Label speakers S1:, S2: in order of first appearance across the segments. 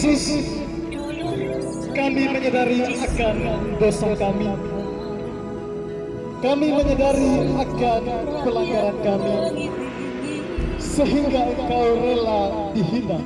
S1: Yesus, kami menyadari akan dosa kami. Kami menyadari akan pelanggaran kami, sehingga Engkau rela dihina.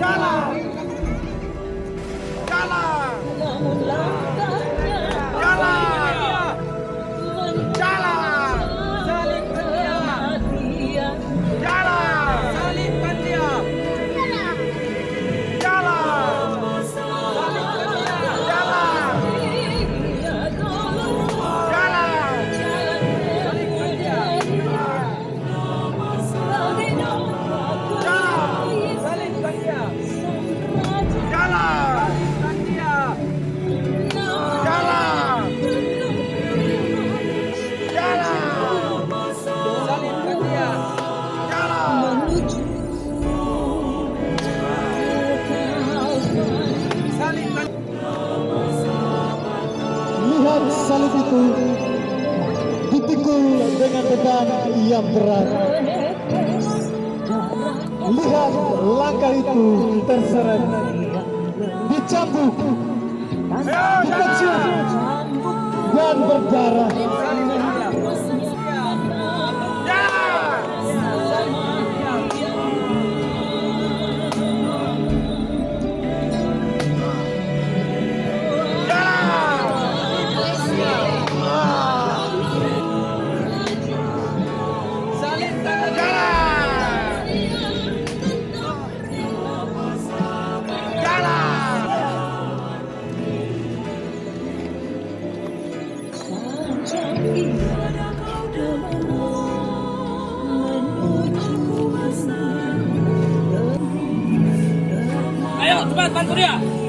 S1: Lihat berat. Lihat langkah itu terseret, dicambuk, dipecah, dan berdarah.
S2: Cepat bantu dia.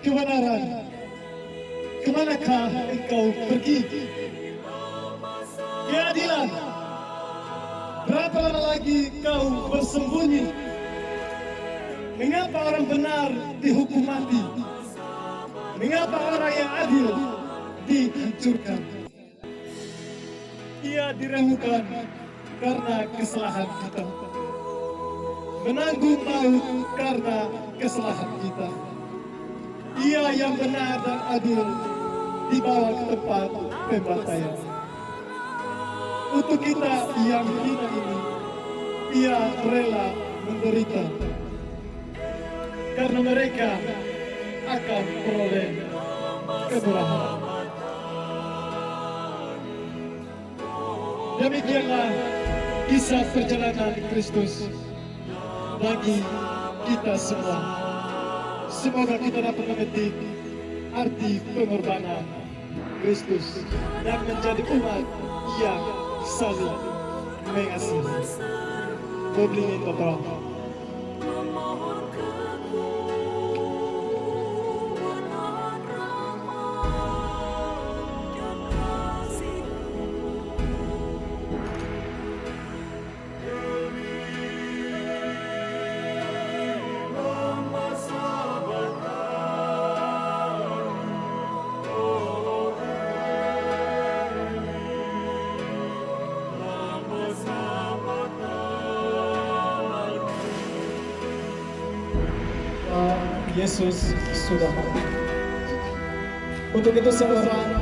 S3: Kebenaran. Ke manakah engkau pergi? Keadilan. Berapa lama lagi kau bersembunyi? Mengapa orang benar dihukum mati? Mengapa orang yang adil dihancurkan? Ia diremukan karena kesalahan kita. Menanggung maut karena kesalahan kita. Ia yang benar dan adil dibawa ke tempat pembantaian. Untuk kita yang hina ini, ia rela menderita. Karena mereka akan peroleh kemurahan. Demikianlah kisah perjalanan Kristus bagi kita semua. Semoga kita dapat memetik arti pengorbanan Kristus dan menjadi umat yang saling mengasihi. Publini Totoro. Yesus sudah mati. Untuk itu seorang